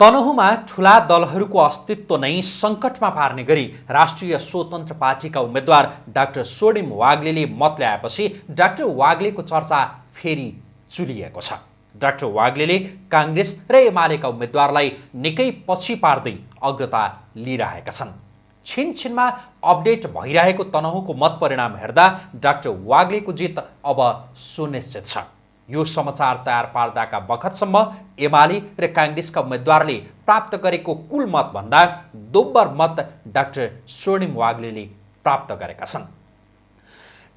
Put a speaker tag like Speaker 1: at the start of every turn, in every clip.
Speaker 1: तनहुमा ठुला दलहरूको अस्तित्व नै सङ्कटमा पार्ने गरी राष्ट्रिय स्वतन्त्र पार्टीका उम्मेद्वार डाक्टर सोडिम वाग्लेले मत ल्याएपछि डाक्टर वाग्लेको चर्चा फेरि चुलिएको छ। डाक्टर वाग्लेले काङ्ग्रेस र एमालेका उम्मेद्वारलाई निकै पछि पार्दै अग्रता लिइरहेका छन्। छिनछिनमा अपडेट भइरहेको तनहुको मत परिणाम हेर्दा डाक्टर वाग्लेको जित अब सुनिश्चित छ। यो समाचार तयार पार्दाका बखतसम्म एमाले र काङ्ग्रेसका उम्मेद्वारले प्राप्त गरेको कुल मतभन्दा दोब्बर मत डाक्टर स्वर्णिम वाग्ले प्राप्त गरेका छन्।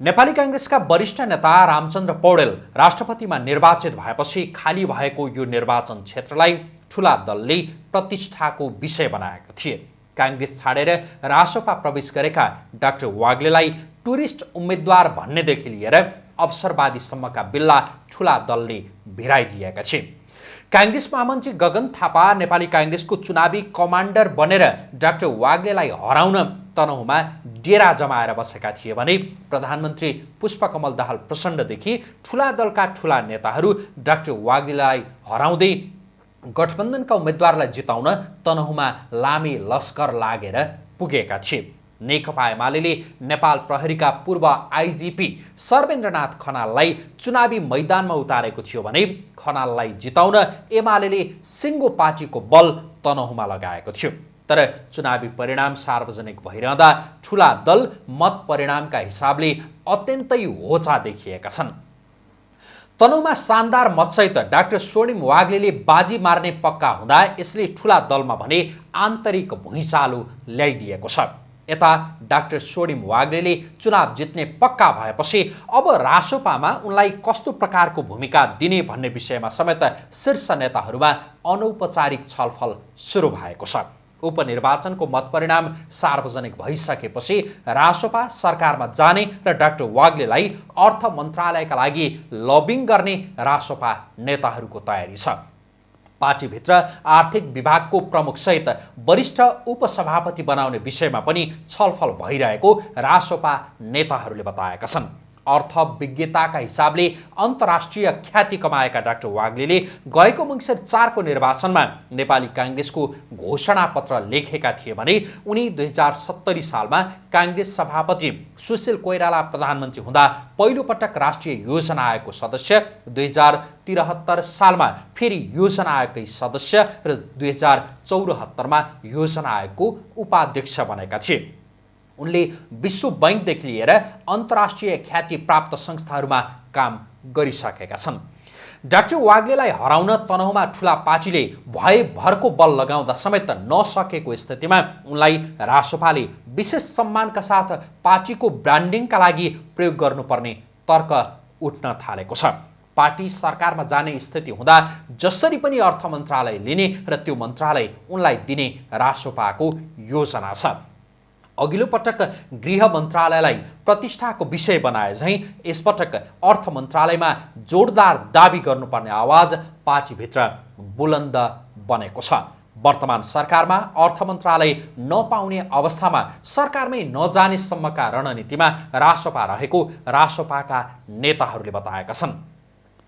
Speaker 1: नेपाली काङ्ग्रेसका वरिष्ठ नेता रामचन्द्र पौडेल राष्ट्रपतिमा निर्वाचित भएपछि खाली भएको यो निर्वाचन क्षेत्रलाई ठुला दलले प्रतिष्ठाको विषय बनाएका थिए। काङ्ग्रेस छाडेर रासोपा प्रवेश गरेका डाक्टर वाग्लेलाई टुरिस्ट उम्मेद्वार भन्नेदेखि लिएर अवसरवादीसम्मका बिल्ला ठुला दलले भिराइदिएका छे काङ्ग्रेस महामन्त्री गगन थापा नेपाली काङ्ग्रेसको चुनावी कमान्डर बनेर डाक्टर वाग्लेलाई हराउन तनहुमा डेरा जमाएर बसेका थिए भने प्रधानमन्त्री पुष्पकमल दाहाल प्रचण्डदेखि ठुला दलका ठुला नेताहरू डाक्टर वाग्लेलाई हराउँदै गठबन्धनका उम्मेद्वारलाई जिताउन तनहुमा लामे लस्कर लागेर पुगेका थिए। नेकपा एमाले नेपाल प्रहरीका पूर्व आइजिपी सर्वेन्द्रनाथ खनाललाई चुनावी मैदानमा उतारेको थियो भने खनाललाई जिताउन एमाले सिङ्गो पार्टीको बल तनहुमा लगाएको थियो। तर चुनावी परिणाम सार्वजनिक भइरहँदा ठुला दल मत परिणामका हिसाबले अत्यन्तै होचा देखिएका छन्। तनहुमा शानदार मतसहित डाक्टर स्वर्णिम वाग्ले बाजी मार्ने पक्का हुँदा यसले ठुला दलमा भने आन्तरिक भुइँचालो ल्याइदिएको छ। यता डाक्टर सोडिम वाग्लेले चुनाव जित्ने पक्का भएपछि अब रासोपामा उनलाई कस्तो प्रकारको भूमिका दिने भन्ने विषयमा समेत शीर्ष नेताहरूमा अनौपचारिक छलफल सुरु भएको छ। उपनिर्वाचनको मतपरिणाम सार्वजनिक भइसकेपछि रासोपा सरकारमा जाने र डाक्टर वाग्लेलाई अर्थ मन्त्रालयका लागि लबिङ गर्ने रासोपा नेताहरूको तयारी छ। पार्टीभित्र आर्थिक विभागको प्रमुखसहित वरिष्ठ उपसभापति बनाउने विषयमा पनि छलफल भइरहेको रासोपा नेताहरूले बताएका छन्। अर्थविज्ञताका हिसाबले अन्तर्राष्ट्रिय ख्याति कमाएका डाक्टर वाग्ले गएको मङ्सिर चारको निर्वाचनमा नेपाली काङ्ग्रेसको घोषणापत्र लेखेका थिए भने उनी दुई हजार सत्तरी सालमा काङ्ग्रेस सभापति सुशील कोइराला प्रधानमन्त्री हुँदा पहिलोपटक राष्ट्रिय योजना आयोगको सदस्य दुई हजार त्रिहत्तर सालमा फेरि योजना आयोगकै सदस्य र दुई हजार चौरात्तरमा योजना आयोगको उपाध्यक्ष बनेका थिए। उनले विश्व बैङ्कदेखि लिएर अन्तर्राष्ट्रिय ख्याति प्राप्त संस्थाहरूमा काम गरिसकेका छन्। डाक्टर वाग्लेलाई हराउन तनहुमा ठुला पार्टीले भरको बल लगाउँदा समेत नसकेको स्थितिमा उनलाई रासोपाले विशेष सम्मानका साथ पार्टीको ब्रान्डिङका लागि प्रयोग गर्नुपर्ने तर्क उठ्न थालेको छ। पार्टी सरकारमा जाने स्थिति हुँदा जसरी पनि अर्थ मन्त्रालय लिने र त्यो मन्त्रालय उनलाई दिने रासोपाको योजना छ। अघिल्लो पटक गृह मन्त्रालयलाई प्रतिष्ठाको विषय बनाए झैँ यसपटक अर्थ मन्त्रालयमा जोडदार दावी गर्नुपर्ने आवाज पार्टीभित्र बुलन्द बनेको छ। वर्तमान सरकारमा अर्थ मन्त्रालय नपाउने अवस्थामा सरकारमै नजानेसम्मका रणनीतिमा रासोपा रहेको रासोपाका नेताहरूले बताएका छन्।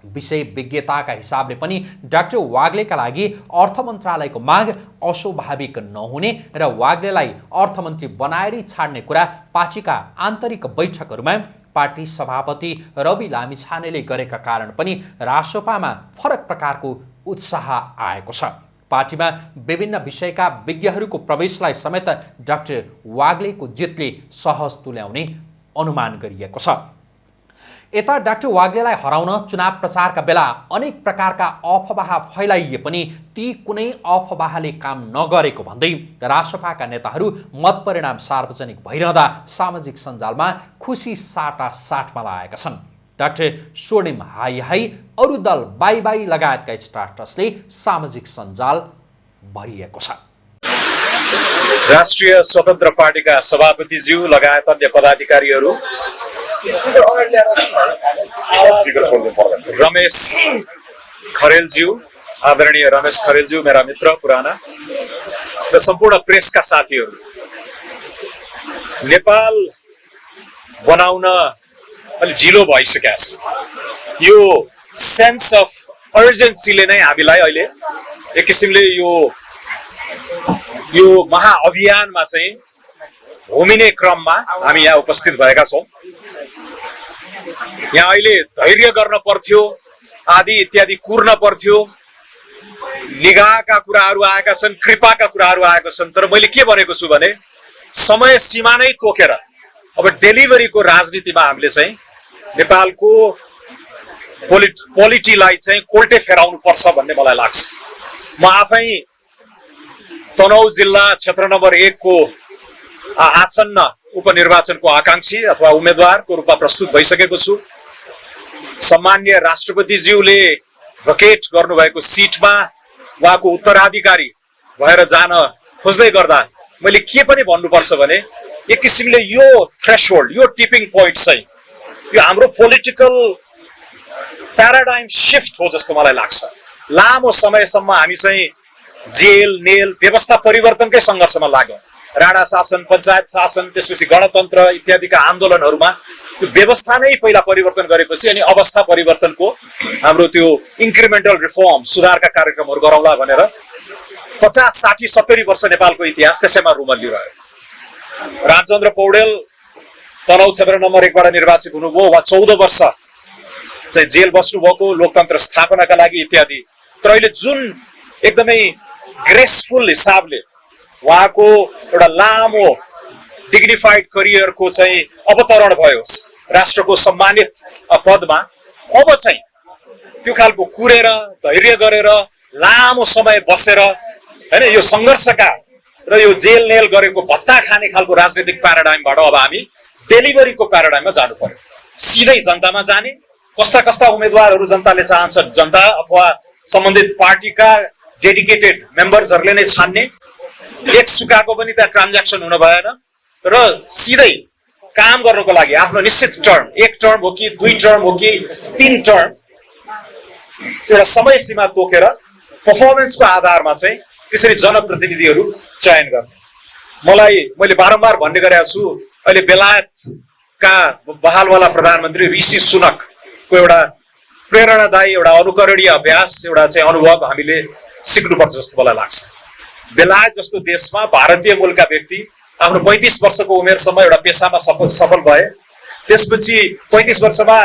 Speaker 1: विषय विज्ञताका हिसाबले पनि डाक्टर वाग्लेका लागि अर्थ मन्त्रालयको माग अस्वाभाविक नहुने र वाग्लेलाई अर्थमन्त्री बनाएरै छाड्ने कुरा पार्टीका आन्तरिक बैठकहरूमा पार्टी सभापति रवि लामिछानेले गरेका कारण पनि रासोपामा फरक प्रकारको उत्साह आएको छ। पार्टीमा विभिन्न विषयका विज्ञहरूको प्रवेशलाई समेत डाक्टर वाग्लेको जितले सहज तुल्याउने अनुमान गरिएको छ। यता डाक्टर वाग्लेलाई हराउन चुनाव प्रचारका बेला अनेक प्रकारका अफवाह फैलाइए पनि ती कुनै अफवाहले काम नगरेको भन्दै रासपाका नेताहरू मत परिणाम सार्वजनिक भइरहँदा सामाजिक सञ्जालमा खुसी साटा साटमा लगाएका छन्। डाक्टर स्वर्णिम हाई हाई अरू दल बाई बाई लगायतका स्टाटसले सामाजिक सञ्जाल भरिएको छ।
Speaker 2: राष्ट्रिय स्वतन्त्र पार्टीका सभापतिज्यू लगायत अन्य पदाधिकारीहरू रमेश खरेलज्यू आदरणीय रमेश खरेलज्यू मेरा मित्र पुराना र सम्पूर्ण प्रेसका साथीहरू। नेपाल बनाउन अलिक ढिलो भइसकेको छ। यो सेन्स अफ अर्जेन्सीले नै हामीलाई अहिले एक किसिमले यो यो महाअभियानमा चाहिँ होमिने क्रममा हामी यहाँ उपस्थित भएका छौँ। यहाँ अहिले धैर्य गर्न पर्थ्यो आदि इत्यादि कुर्न पर्थ्यो। निगाहका कुराहरू आएका छन् कृपाका कुराहरू आएका छन् तर मैले के भनेको छु भने समय सीमा नै तोकेर अब डेलिभरीको राजनीतिमा हामीले चाहिँ नेपालको पोलिट पोलिटीलाई चाहिँ कोल्टे फेराउनु पर्छ भन्ने मलाई लाग्छ। म आफै तनहु जिल्ला क्षेत्र नम्बर एकको आसन्न उपनिर्वाचनको आकाङ्क्षी अथवा उम्मेद्वारको रूपमा प्रस्तुत भइसकेको छु। सम्मान्य राष्ट्रपतिज्यूले भकेट गर्नुभएको सिटमा उहाँको उत्तराधिकारी भएर जान खोज्दै गर्दा मैले के पनि भन्नुपर्छ भने एक किसिमले यो थ्रेसहोल्ड यो टिपिङ पोइन्ट चाहिँ यो हाम्रो पोलिटिकल प्याराडाइम सिफ्ट हो जस्तो मलाई लाग्छ। लामो समयसम्म हामी चाहिँ जेल नेल व्यवस्था परिवर्तनकै सङ्घर्षमा लाग्यौँ। राणा शासन पञ्चायत शासन त्यसपछि गणतन्त्र इत्यादिका आन्दोलनहरूमा त्यो व्यवस्था नै पहिला परिवर्तन गरेपछि अनि अवस्था परिवर्तनको हाम्रो त्यो इन्क्रिमेन्टल रिफर्म सुधारका कार्यक्रमहरू गरौँला भनेर पचास साठी सत्तरी वर्ष नेपालको इतिहास त्यसैमा रुमल्लिरह्यो रामचन्द्र पौडेल तनहु क्षेत्र नम्बर एकबाट निर्वाचित हुनुभयो उहाँ चौध वर्ष चाहिँ जेल बस्नुभएको लोकतन्त्र स्थापनाका लागि इत्यादि। तर अहिले जुन एकदमै ग्रेसफुल हिसाबले उहाँको एउटा लामो डिग्निफाइड करियरको चाहिँ अवतरण भयो राष्ट्रको सम्मानित पदमा अब चाहिँ त्यो खालको कुरेर धैर्य गरेर लामो समय बसेर होइन यो सङ्घर्षका र यो जेल नेल गरेको भत्ता खाने खालको राजनीतिक प्याराडाइमबाट अब हामी डेलिभरीको प्याराडाइममा जानु पर्यो। सिधै जनतामा जाने कस्ता कस्ता उम्मेद्वारहरू जनताले चाहन्छ जनता अथवा सम्बन्धित पार्टीका डेडिकेटेड मेम्बर्सहरूले नै छान्ने एक सुकाको पनि त्यहाँ ट्रान्ज्याक्सन हुन भएन। र सिधै काम गर्नको लागि आफ्नो निश्चित टर्म एक टर्म हो कि दुई टर्म हो कि तिन टर्म एउटा समय सीमा तोकेर पर्फर्मेन्सको आधारमा चाहिँ त्यसरी जनप्रतिनिधिहरू चयन गर्ने। मलाई मैले बारम्बार भन्ने गरेको छु अहिले बेलायतका बहालवाला प्रधानमन्त्री ऋषि सुनकको एउटा प्रेरणादायी एउटा अनुकरणीय अभ्यास एउटा चाहिँ अनुभव हामीले सिक्नुपर्छ जस्तो मलाई लाग्छ। बेलायत जस्तो देशमा भारतीय मूलका व्यक्ति आफ्नो पैँतिस वर्षको उमेरसम्म एउटा पेसामा सफल सफल भए। त्यसपछि पैँतिस वर्षमा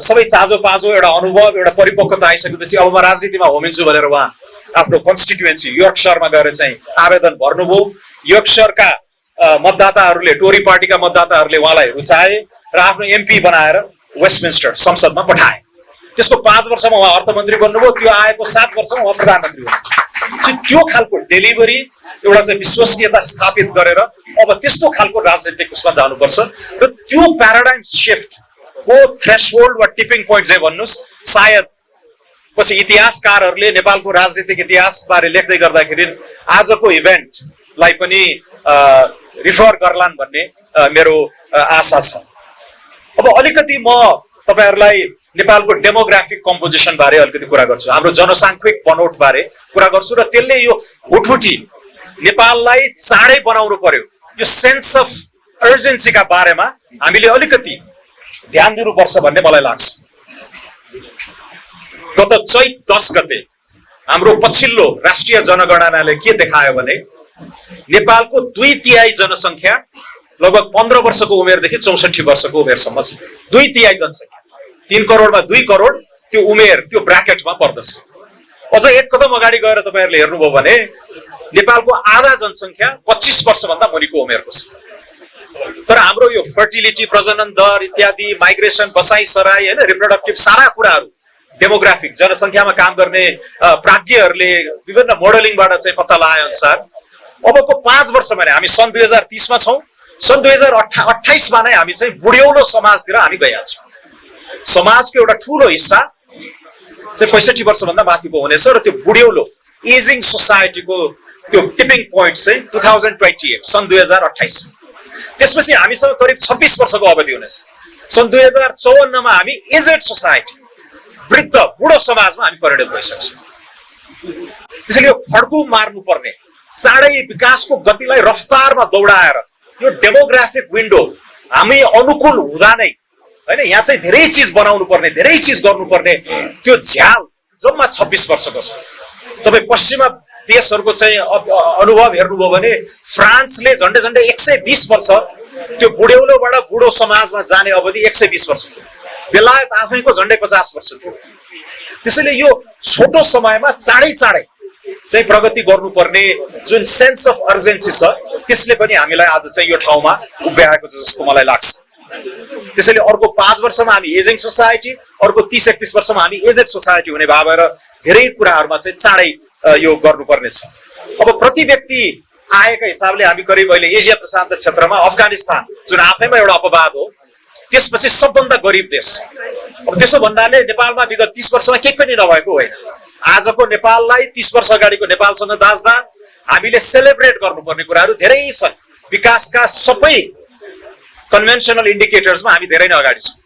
Speaker 2: सबै चाँजो पाँजो एउटा अनुभव एउटा परिपक्वता आइसकेपछि अब म राजनीतिमा होमिन्छु भनेर उहाँ आफ्नो कन्स्टिट्युएन्सी योर्कसरमा गएर चाहिँ आवेदन भर्नुभयो। योर्कसरका मतदाताहरूले टोरी पार्टीका मतदाताहरूले उहाँलाई रुचाए र आफ्नो एमपी बनाएर वेस्टमिन्स्टर संसदमा पठाए। त्यसको पाँच वर्षमा उहाँ अर्थमन्त्री बन्नुभयो त्यो आएको सात वर्षमा उहाँ प्रधानमन्त्री हुनुभयो चाहिँ त्यो खालको डेलिभरी एउटा चाहिँ विश्वसनीयता स्थापित गरेर अब त्यस्तो खालको राजनीतिक उसमा जानुपर्छ र त्यो प्याराडाइम सिफ्टको थ्रेसहोल्ड वा टिपिङ पोइन्ट चाहिँ भन्नुहोस् सायद पछि इतिहासकारहरूले नेपालको राजनीतिक इतिहासबारे लेख्दै गर्दाखेरि आजको इभेन्टलाई पनि रिफर गर्लान् भन्ने मेरो आशा छ। अब अलिकति म तपाईँहरूलाई नेपालको डेमोग्राफिक कम्पोजिसन बारे अलिकति कुरा गर्छु। हाम्रो जनसाङ्ख्यिक बनोट बारे कुरा गर्छु र त्यसले यो हुटहुटी नेपाललाई चाँडै बनाउनु पर्यो। यो सेन्स अफ अर्जेन्सीका बारेमा हामीले अलिकति ध्यान दिनुपर्छ भन्ने मलाई लाग्छ। गत चैत दस गते हाम्रो पछिल्लो राष्ट्रिय जनगणनाले के देखायो भने नेपालको दुई तिहाई जनसङ्ख्या लगभग पन्ध्र वर्षको उमेरदेखि चौसठी वर्षको उमेरसम्म छ। दुई तिहाई जनसङ्ख्या। तिन करोडमा दुई करोड त्यो उमेर त्यो ब्राकेटमा पर्दछ। अझ एक कदम अगाडि गएर तपाईँहरूले हेर्नुभयो भने नेपालको आधा जनसङ्ख्या पच्चिस वर्षभन्दा मुनिको उमेरको छ। तर हाम्रो यो फर्टिलिटी प्रजनन दर इत्यादि माइग्रेसन बसाइ सराई होइन रिप्रोडक्टिभ सारा कुराहरू डेमोग्राफिक जनसङ्ख्यामा काम गर्ने प्राज्ञहरूले विभिन्न मोडलिङबाट चाहिँ पत्ता लगाए अनुसार अबको पाँच वर्षमा नै हामी सन् दुई हजार तिसमा छौँ। सन् दुई हजार अठा अठाइसमा नै हामी चाहिँ बुढ्यौलो समाजतिर हामी गइहाल्छौँ। समाजको एउटा ठुलो हिस्सा चाहिँ पैँसठी वर्षभन्दा माथिको हुनेछ र त्यो बुढ्यौलो एजिङ सोसाइटीको त्यो टिपिङ पोइन्ट चाहिँ टु थाउजन्ड ट्वेन्टी एट सन् दुई हजार अठाइस त्यसपछि हामीसँग करिब छब्बिस वर्षको अवधि हुनेछ। सन् दुई हजार चौवन्नमा हामी एजेड सोसाइटी वृद्ध बुढो समाजमा हामी परिणत भइसक्छौँ। त्यसैले यो फड्कु मार्नुपर्ने चाँडै विकासको गतिलाई रफ्तारमा दौडाएर यो डेमोग्राफिक विन्डो हामी अनुकूल हुँदा नै होइन यहाँ चाहिँ धेरै चिज बनाउनु पर्ने धेरै चिज गर्नुपर्ने त्यो झ्याल जम्मा छब्बिस वर्षको छ तपाईँ पश्चिमा देशहरूको चाहिँ अनुभव हेर्नुभयो भने फ्रान्सले झन्डै झन्डै एक सय बिस वर्ष त्यो बुढ्यौलोबाट बुढो समाजमा जाने अवधि एक सय बिस वर्ष थियो। बेलायत आफैको झन्डै पचास वर्ष थियो। त्यसैले यो छोटो समयमा चाँडै चाँडै चाहिँ प्रगति गर्नुपर्ने जुन सेन्स अफ अर्जेन्सी छ त्यसले पनि हामीलाई आज चाहिँ यो ठाउँमा उभ्याएको छ जस्तो मलाई लाग्छ। त्यसैले अर्को पाँच वर्षमा हामी एजिङ सोसाइटी अर्को तिस एकतिस वर्षमा हामी एजेड सोसाइटी हुने भएर धेरै कुराहरूमा चाहिँ चाँडै यो गर्नुपर्ने छ अब प्रति व्यक्ति आएका हिसाबले हामी करिब अहिले एसिया प्रशान्त क्षेत्रमा अफगानिस्तान जुन आफैमा एउटा अपवाद हो त्यसपछि सबभन्दा गरिब देश। अब त्यसो भन्नाले नेपालमा विगत तिस वर्षमा केही पनि नभएको होइन। आजको नेपाललाई तिस वर्ष अगाडिको नेपालसँग दाँच्दा हामीले सेलिब्रेट गर्नुपर्ने कुराहरू धेरै छन्। विकासका सबै कन्भेन्सनल इन्डिकेटर्समा हामी धेरै नै अगाडि छौँ।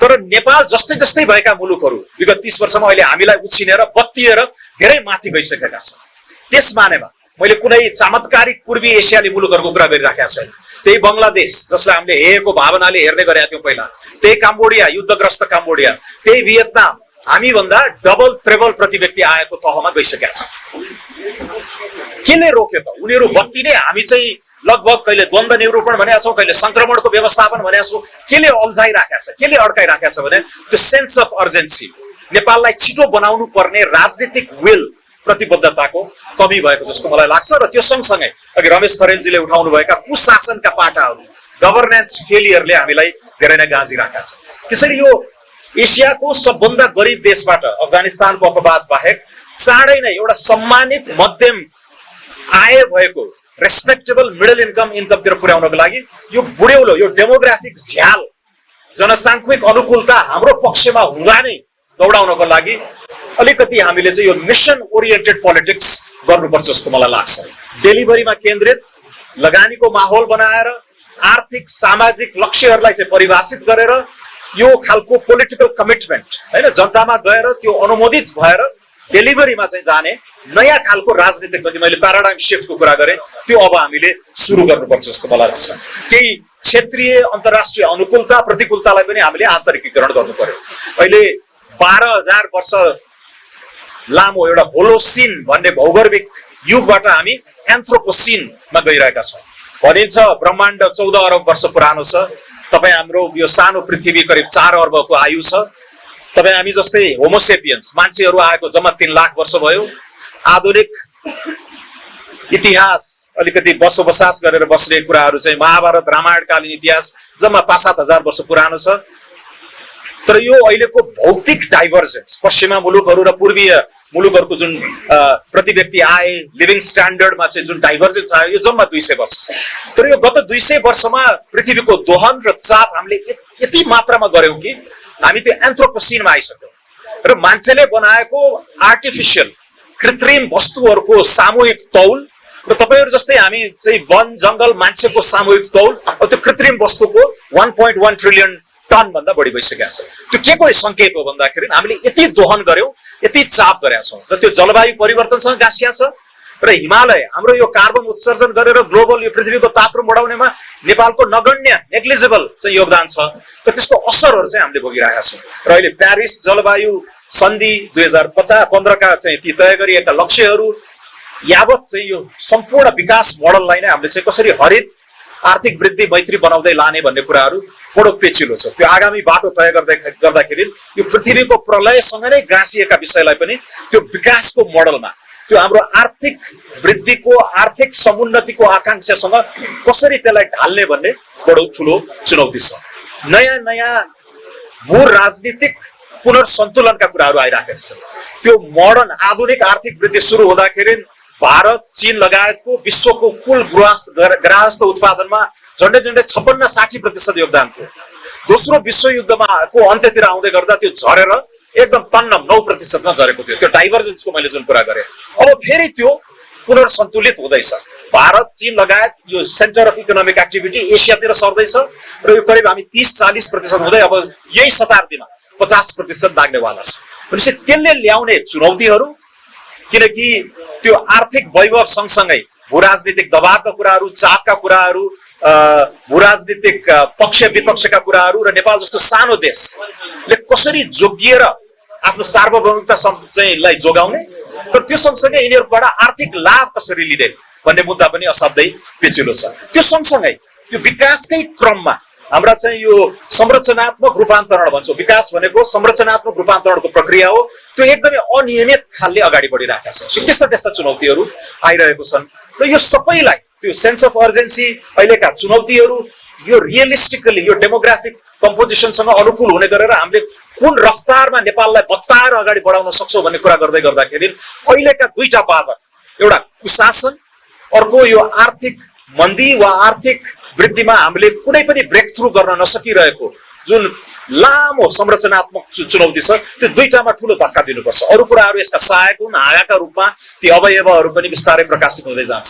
Speaker 2: तर नेपाल जस्तै जस्तै भएका मुलुकहरू विगत तिस वर्षमा अहिले हामीलाई उछिनेर बत्तिएर धेरै माथि गइसकेका छन्। त्यस मानेमा मैले कुनै चमत्कारिक पूर्वी एसियाली मुलुकहरूको कुरा गरिराखेका छैन। त्यही बङ्गलादेश जसलाई हामीले हेरेको भावनाले हेर्ने गरेका थियौँ पहिला। त्यही काम्बोडिया युद्धग्रस्त काम्बोडिया। त्यही भियतनाम। हामीभन्दा डबल ट्रेबल प्रति व्यक्ति आएको तहमा गइसकेका छन्। केले रोक्यो त? उनीहरू बत्ती नै हामी चाहिँ लगभग कहिले द्वन्द निरूपण भनेका छौँ कहिले संक्रमणको व्यवस्थापन भनेका छौँ केले अल्झाइराखेका छ केले अड्काइराखेका छ भने त्यो सेन्स अफ अर्जेन्सी नेपाललाई छिटो बनाउनु पर्ने राजनीतिक विल प्रतिबद्धताको कमी भएको जस्तो मलाई लाग्छ र त्यो सँगसँगै अघि रमेश खरेलजीले उठाउनुभएका कुशासनका पाटाहरू गभर्नेन्स फेलियरले हामीलाई धेरै नै गाँजिराखेका छ त्यसरी यो एसियाको सबभन्दा गरिब देशबाट अफगानिस्तानको अपवाद बाहेक चाँडै नै एउटा सम्मानित मध्यम आय भएको रेस्पेक्टेबल मिडल इन्कम इन्कमतिर पुर्याउनको लागि यो बुढ्यौलो यो डेमोग्राफिक झ्याल जनसाङ्ख्यिक अनुकूलता हाम्रो पक्षमा हुँदा नै दौडाउनको लागि अलिकति हामीले चाहिँ यो मिसन ओरिएन्टेड पोलिटिक्स गर्नुपर्छ जस्तो मलाई लाग्छ डेलिभरीमा केन्द्रित लगानीको माहौल बनाएर आर्थिक सामाजिक लक्ष्यहरूलाई चाहिँ परिभाषित गरेर यो खालको पोलिटिकल कमिटमेन्ट होइन जनतामा गएर त्यो अनुमोदित भएर डेलिभरीमा चाहिँ जाने नयाँ खालको राजनीतिक प्रति मैले प्याराडाइम सिफ्टको कुरा गरेँ त्यो अब हामीले सुरु गर्नुपर्छ जस्तो मलाई लाग्छ। केही क्षेत्रीय अन्तर्राष्ट्रिय अनुकूलता प्रतिकूलतालाई पनि हामीले आन्तरिकीकरण गर्नु पर्यो। अहिले बाह्र हजार वर्ष लामो एउटा होलोसिन भन्ने भौगर्भिक युगबाट हामी एन्थ्रोपोसिनमा गइरहेका छौँ। भनिन्छ ब्रह्माण्ड चौध अरब वर्ष पुरानो छ। तपाईँ हाम्रो यो सानो पृथ्वी करिब चार अर्बको आयु छ। तपाईँ हामी जस्तै होमोसेपियन्स मान्छेहरू आएको जम्मा तिन लाख वर्ष भयो। आधुनिक इतिहास अलिकति बसोबसास गरेर बस्ने कुराहरू चाहिँ महाभारत रामायणकालीन इतिहास जम्मा पाँच सात हजार वर्ष पुरानो छ। तर यो अहिलेको भौतिक डाइभर्जेन्स पश्चिमा मुलुकहरू र पूर्वीय मुलुकहरूको जुन प्रति व्यक्ति आय लिभिङ स्ट्यान्डर्डमा चाहिँ जुन डाइभर्जेन्स आयो यो जम्मा दुई सय वर्ष छ। तर यो गत दुई सय वर्षमा पृथ्वीको दोहन र चाप हामीले यति मात्रामा गऱ्यौँ कि हामी त्यो एन्थ्रोपोसिनमा आइसक्यौँ। र मान्छेले बनाएको आर्टिफिसियल कृत्रिम वस्तुहरूको सामूहिक तौल र तपाईँहरू जस्तै हामी चाहिँ वन जङ्गल मान्छेको सामूहिक तौल अब त्यो कृत्रिम वस्तुको one point one trillion ton भन्दा बढी भइसकेको छ। त्यो के को सङ्केत हो भन्दाखेरि हामीले यति दोहन गर्यौँ यति चाप गरेका छौँ र त्यो जलवायु परिवर्तनसँग गाँसिया छ र हिमालय हाम्रो यो कार्बन उत्सर्जन गरेर ग्लोबल यो पृथ्वीको तापक्रम बढाउनेमा नेपालको नगण्य नेग्लिजिबल चाहिँ योगदान छ। र त्यसको असरहरू चाहिँ हामीले भोगिरहेका छौँ। र अहिले प्यारिस जलवायु सन्धि दुई हजार पचास पन्ध्रका चाहिँ ती तय गरिएका लक्ष्यहरू यावत चाहिँ यो सम्पूर्ण विकास मोडललाई नै हामीले चाहिँ कसरी हरित आर्थिक वृद्धि मैत्री बनाउँदै लाने भन्ने कुराहरू बडो पेचिलो छ। त्यो आगामी बाटो तय गर्दै गर्दाखेरि यो पृथ्वीको प्रलयसँग नै गाँसिएका विषयलाई पनि त्यो विकासको मोडलमा त्यो हाम्रो आर्थिक वृद्धिको आर्थिक समुन्नतिको आकाङ्क्षासँग कसरी त्यसलाई ढाल्ने भन्ने बडो ठुलो चुनौती छ। नयाँ नयाँ भू राजनीतिक पुनर्सन्तुलनका कुराहरू आइराखेको छ। त्यो मोडर्न आधुनिक आर्थिक वृद्धि सुरु हुँदाखेरि भारत चीन लगायतको विश्वको कुल गृहस्थ ग्राहस्थ उत्पादनमा झन्डै झन्डै छप्पन्न साठी प्रतिशत योगदान थियो। दोस्रो विश्वयुद्धमा को अन्त्यतिर आउँदै गर्दा त्यो झरेर एकदम तन्नम नौ प्रतिशतमा झरेको थियो। त्यो डाइभर्जेन्सको मैले जुन कुरा गरेँ। अब फेरि त्यो पुनर्सन्तुलित हुँदैछ। भारत चीन लगायत यो सेन्टर अफ इकोनोमिक एक्टिभिटी एसियातिर सर्दैछ र यो करिब हामी तिस चालिस प्रतिशत हुँदै अब यही शताब्दीमा पचास प्रतिशत लाग्नेवाला छ। भनेपछि त्यसले ल्याउने चुनौतीहरू किनकि त्यो आर्थिक वैभव सँगसँगै भू राजनीतिक दबावका कुराहरू चापका कुराहरू भू राजनीतिक पक्ष विपक्षका कुराहरू र नेपाल जस्तो सानो देशले कसरी जोगिएर आफ्नो सार्वभौमिकता सम्- चाहिँ लाई जोगाउने तर त्यो सँगसँगै यिनीहरूबाट आर्थिक लाभ कसरी लिने भन्ने मुद्दा पनि असाध्यै पेचिलो छ। त्यो सँगसँगै यो विकासकै क्रममा हाम्रा चाहिँ यो संरचनात्मक रूपान्तरण भन्छौँ विकास भनेको संरचनात्मक रूपान्तरणको प्रक्रिया हो। त्यो एकदमै अनियमित खालले अगाडि बढिरहेका छ सो त्यस्ता त्यस्ता चुनौतीहरू आइरहेको छन्। र यो सबैलाई त्यो सेन्स अफ अर्जेन्सी अहिलेका चुनौतीहरू यो रियलिस्टिकली यो डेमोग्राफिक कम्पोजिसनसँग अनुकूल हुने गरेर हामीले कुन रफ्तारमा नेपाललाई बत्ताएर अगाडि बढाउन सक्छौँ भन्ने कुरा गर्दै गर्दाखेरि अहिलेका दुईटा बाधक एउटा कुशासन अर्को यो आर्थिक मन्दी वा आर्थिक वृद्धिमा हामीले कुनै पनि ब्रेक थ्रु गर्न नसकिरहेको। जुन लामो संरचनात्मक चुनौती छ त्यो दुईटामा ठुलो धक्का दिनुपर्छ। अरू कुराहरू यसका सहायक हुन् हाँगाका रूपमा ती अवयवहरू पनि बिस्तारै प्रकाशित हुँदै जान्छ।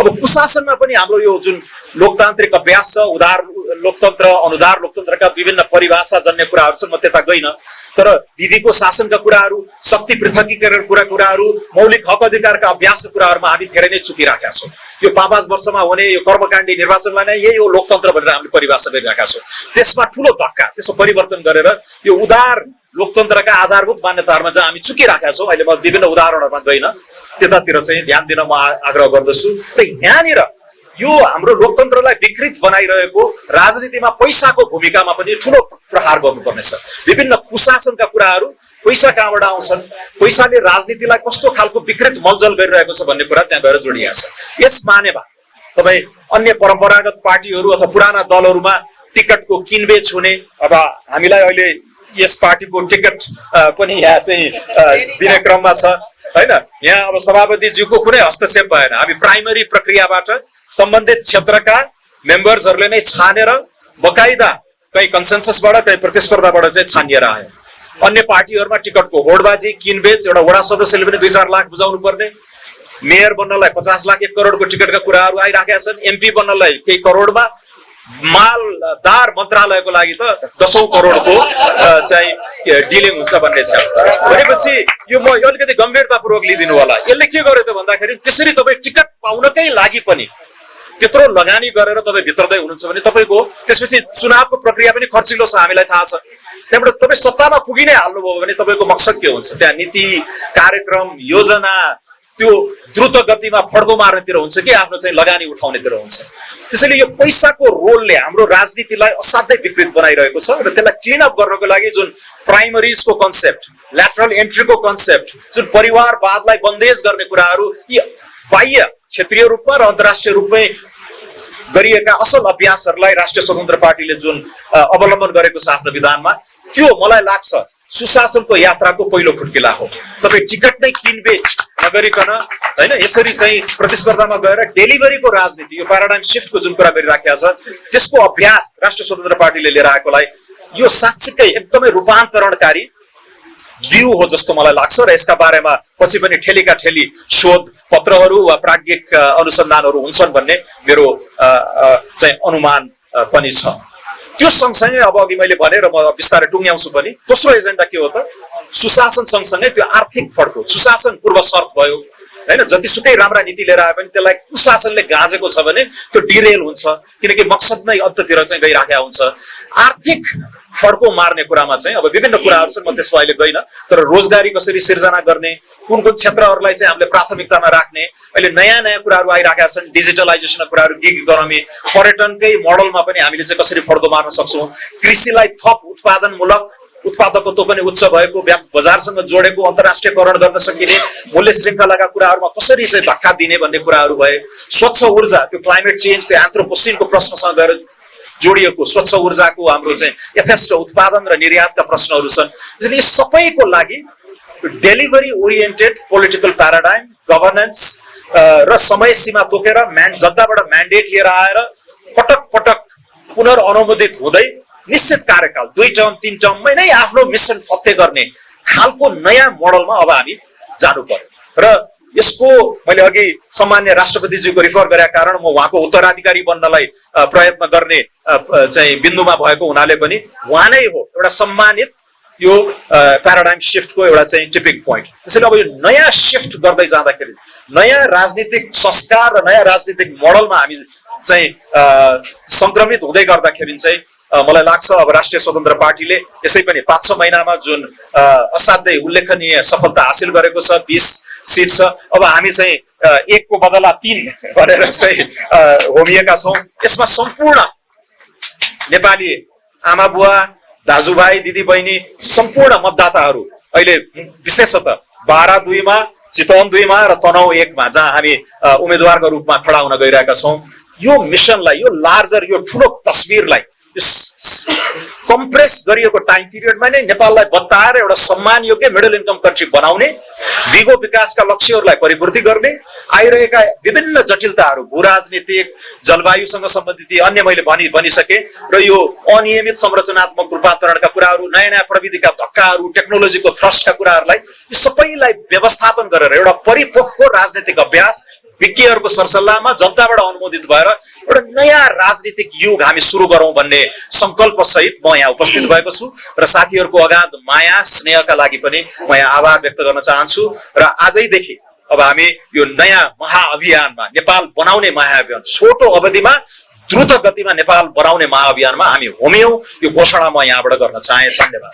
Speaker 2: अब कुशासनमा पनि हाम्रो यो जुन लोकतान्त्रिक अभ्यास छ उदार लोकतन्त्र अनुदार लोकतन्त्रका विभिन्न परिभाषा जन्य कुराहरू छन् म त्यता गइनँ। तर विधिको शासनका कुराहरू शक्ति पृथकीकरण कुरा कुराहरू मौलिक हक अधिकारका अभ्यासका कुराहरूमा हामी धेरै नै चुकिराखेका छौँ। यो पाँच पाँच वर्षमा हुने यो कर्मकाण्डी निर्वाचनलाई नै यही हो लोकतन्त्र भनेर हामीले परिभाषा गरिरहेका छौँ। त्यसमा ठुलो धक्का त्यसको परिवर्तन गरेर यो उदार लोकतन्त्रका आधारभूत मान्यताहरूमा चाहिँ हामी चुकिराखेका छौँ अहिले म विभिन्न उदाहरणहरूमा गइनँ। त्यतातिर चाहिँ ध्यान दिन म आग्रह गर्दछु। र यहाँनिर यो हाम्रो लोकतन्त्रलाई विकृत बनाइरहेको राजनीतिमा पैसाको भूमिकामा पनि ठुलो प्रहार गर्नुपर्नेछ। विभिन्न कुशासनका कुराहरू पैसा कहाँबाट आउँछन्? पैसाले राजनीतिलाई कस्तो खालको विकृत मलजल गरिरहेको छ भन्ने कुरा त्यहाँ गएर जोडिएको छ। यस मानेमा तपाईँ अन्य परम्परागत पार्टीहरू अथवा पुराना दलहरूमा टिकटको किनबेच हुने अथवा हामीलाई अहिले यस पार्टीको टिकट पनि यहाँ चाहिँ दिने क्रममा छ। होइन? यहाँ अब सभापतिज्यूको कुनै हस्तक्षेप भएन। हामी प्राइमरी प्रक्रियाबाट सम्बन्धित क्षेत्रका मेम्बर्सहरूले नै छानेर बकाइदा कहीँ कन्सेन्ससबाट कहीँ प्रतिस्पर्धाबाट चाहिँ छानिएर आयो अन्य पार्टीहरूमा टिकटको होडबाजी किनबेच एउटा वडा सदस्यले पनि दुई चार लाख बुझाउनु पर्ने मेयर बन्नलाई पचास लाख एक करोडको टिकटका कुराहरू आइराखेका छन्। एमपी बन्नलाई केही करोडमा मालदार मन्त्रालयको लागि त दसौँ करोडको चाहिँ डिलिङ हुन्छ भन्ने छ। भनेपछि यो म अलिकति गम्भीरतापूर्वक लिइदिनु होला। यसले के गर्यो त भन्दाखेरि त्यसरी तपाईँ टिकट पाउनकै लागि पनि त्यत्रो लगानी गरेर तपाईँ भित्रदै हुनुहुन्छ भने तपाईँको त्यसपछि चुनावको प्रक्रिया पनि खर्चिलो छ हामीलाई थाहा छ। त्यहाँबाट तपाईँ सत्तामा पुगि नै हाल्नुभयो भने तपाईँको मकसद के हुन्छ? त्यहाँ नीति कार्यक्रम योजना त्यो द्रुत गतिमा फड्को मार्नेतिर हुन्छ कि आफ्नो चाहिँ लगानी उठाउनेतिर हुन्छ। त्यसैले यो पैसाको रोलले हाम्रो राजनीतिलाई असाध्यै विकृत बनाइरहेको छ र त्यसलाई क्लिन अप गर्नको लागि जुन प्राइमरिजको कन्सेप्ट ल्याटरल एन्ट्रीको कन्सेप्ट जुन परिवारवादलाई बन्देज गर्ने कुराहरू यी बाह्य क्षेत्रीय रूपमा र अन्तर्राष्ट्रिय रूपमै गरिएका असल अभ्यासहरूलाई राष्ट्रिय स्वतन्त्र पार्टीले जुन अवलम्बन गरेको छ आफ्नो विधानमा त्यो मलाई लाग्छ सुशासनको यात्राको पहिलो खुड्किला हो। तपाईँ टिकट नै किनबेच नगरिकन होइन यसरी चाहिँ प्रतिस्पर्धामा गएर डेलिभरीको राजनीति यो प्याराडाइम सिफ्टको जुन कुरा गरिराखेको छ त्यसको अभ्यास राष्ट्रिय स्वतन्त्र पार्टीले लिएर आएकोलाई यो साँच्चीकै एकदमै रूपान्तरणकारी बिउ हो जस्तो मलाई लाग्छ र यसका बारेमा पछि पनि ठेलीका ठेली शोध पत्रहरू वा प्राज्ञिक अनुसन्धानहरू हुन्छन् भन्ने मेरो चाहिँ अनुमान पनि छ। त्यो सँगसँगै अब अघि मैले भनेर म बिस्तारै टुङ्ग्याउँछु पनि दोस्रो एजेन्डा के हो त सुशासन सँगसँगै त्यो आर्थिक फड्को सुशासन पूर्व शर्त भयो। होइन जतिसुकै राम्रा नीति लिएर आए पनि त्यसलाई कुशासनले गाँजेको छ भने त्यो डिरेल हुन्छ। किनकि मकसद नै अन्ततिर चाहिँ गइराखेका हुन्छ। आर्थिक फड्को मार्ने कुरामा चाहिँ अब विभिन्न कुराहरू छन् म त्यसमा अहिले गइनँ। तर रोजगारी कसरी सिर्जना गर्ने कुन कुन क्षेत्रहरूलाई चाहिँ हामीले प्राथमिकतामा राख्ने अहिले नयाँ नयाँ कुराहरू आइरहेका छन् डिजिटलाइजेसनका कुराहरू गिग इकोनोमी पर्यटनकै मोडलमा पनि हामीले चाहिँ कसरी फड्को मार्न सक्छौँ। कृषिलाई थप उत्पादनमूलक उत्पादकत्व पनि उच्च भएको बजारसँग जोडेको अन्तर्राष्ट्रियकरण गर्न सकिने मूल्य श्रृङ्खलाका कुराहरूमा कसरी चाहिँ धक्का दिने भन्ने कुराहरू भए स्वच्छ ऊर्जा त्यो क्लाइमेट चेन्ज त्यो एन्थ्रोपोसिनको प्रश्नसँग गएर जोडिएको स्वच्छ ऊर्जाको हाम्रो चाहिँ यथेष्ट उत्पादन र निर्यातका प्रश्नहरू छन्। त्यसैले यी सबैको लागि delivery oriented political paradigm governance र समय सीमा तोकेर म्यान जनताबाट म्यान्डेट लिएर आएर पटक पटक पुनर्अनुमोदित हुँदै निश्चित कार्यकाल दुई टर्म तिन टर्ममै नै आफ्नो मिसन फत्ते गर्ने खालको नयाँ मोडलमा अब हामी जानु पर्यो। र यसको मैले अघि सामान्य राष्ट्रपतिजीको रिफर गरेका कारण म उहाँको उत्तराधिकारी बन्नलाई प्रयत्न गर्ने चाहिँ बिन्दुमा भएको हुनाले पनि उहाँ नै हो एउटा सम्मानित यो प्याराडाइम सिफ्टको एउटा चाहिँ टिपिङ पोइन्ट त्यसैले अब यो नयाँ सिफ्ट गर्दै जाँदाखेरि नयाँ राजनीतिक संस्कार र नयाँ राजनीतिक मोडलमा हामी चाहिँ सङ्क्रमित हुँदै गर्दाखेरि चाहिँ मलाई लाग्छ अब राष्ट्रिय स्वतन्त्र पार्टीले यसै पनि पाँच छ महिनामा जुन असाध्यै उल्लेखनीय सफलता हासिल गरेको छ बिस सिट छ अब हामी चाहिँ एकको बदला तिन भनेर चाहिँ होमिएका छौँ। यसमा सम्पूर्ण नेपाली आमा बुवा दाजुभाइ दिदी बहिनी सम्पूर्ण मतदाताहरू अहिले विशेषतः बाह्र दुईमा चितवन दुईमा र तनहु एकमा जहाँ हामी उम्मेद्वारको रूपमा खडा हुन गइरहेका छौँ। यो मिसनलाई यो लार्जर यो ठुलो तस्विरलाई कम्प्रेस गरिएको टाइम पिरियडमा नै नेपाललाई बताएर एउटा सम्मान योग्य मिडल इन्कम कन्ट्री बनाउने दिगो विकासका लक्ष्यहरूलाई परिपूर्ति गर्ने आइरहेका विभिन्न जटिलताहरू भू राजनीतिक जलवायुसँग सम्बन्धित अन्य मैले भनि भनिसके र यो अनियमित संरचनात्मक रूपान्तरणका कुराहरू नयाँ नयाँ प्रविधिका धक्काहरू टेक्नोलोजीको थ्रस्टका कुराहरूलाई यी सबैलाई व्यवस्थापन गरेर एउटा परिपक्व राजनीतिक अभ्यास विज्ञहरूको सरसल्लाहमा जनताबाट अनुमोदित भएर एउटा नयाँ राजनीतिक युग हामी सुरु गरौँ भन्ने सङ्कल्प सहित म यहाँ उपस्थित भएको छु र साथीहरूको अगाध माया स्नेहका लागि पनि म यहाँ आभार व्यक्त गर्न चाहन्छु र आजैदेखि अब हामी यो नयाँ महाअभियानमा नेपाल बनाउने महाअभियान छोटो अवधिमा द्रुत गतिमा नेपाल बनाउने महाअभियानमा हामी होमियौँ। यो घोषणा म यहाँबाट गर्न चाहे। धन्यवाद।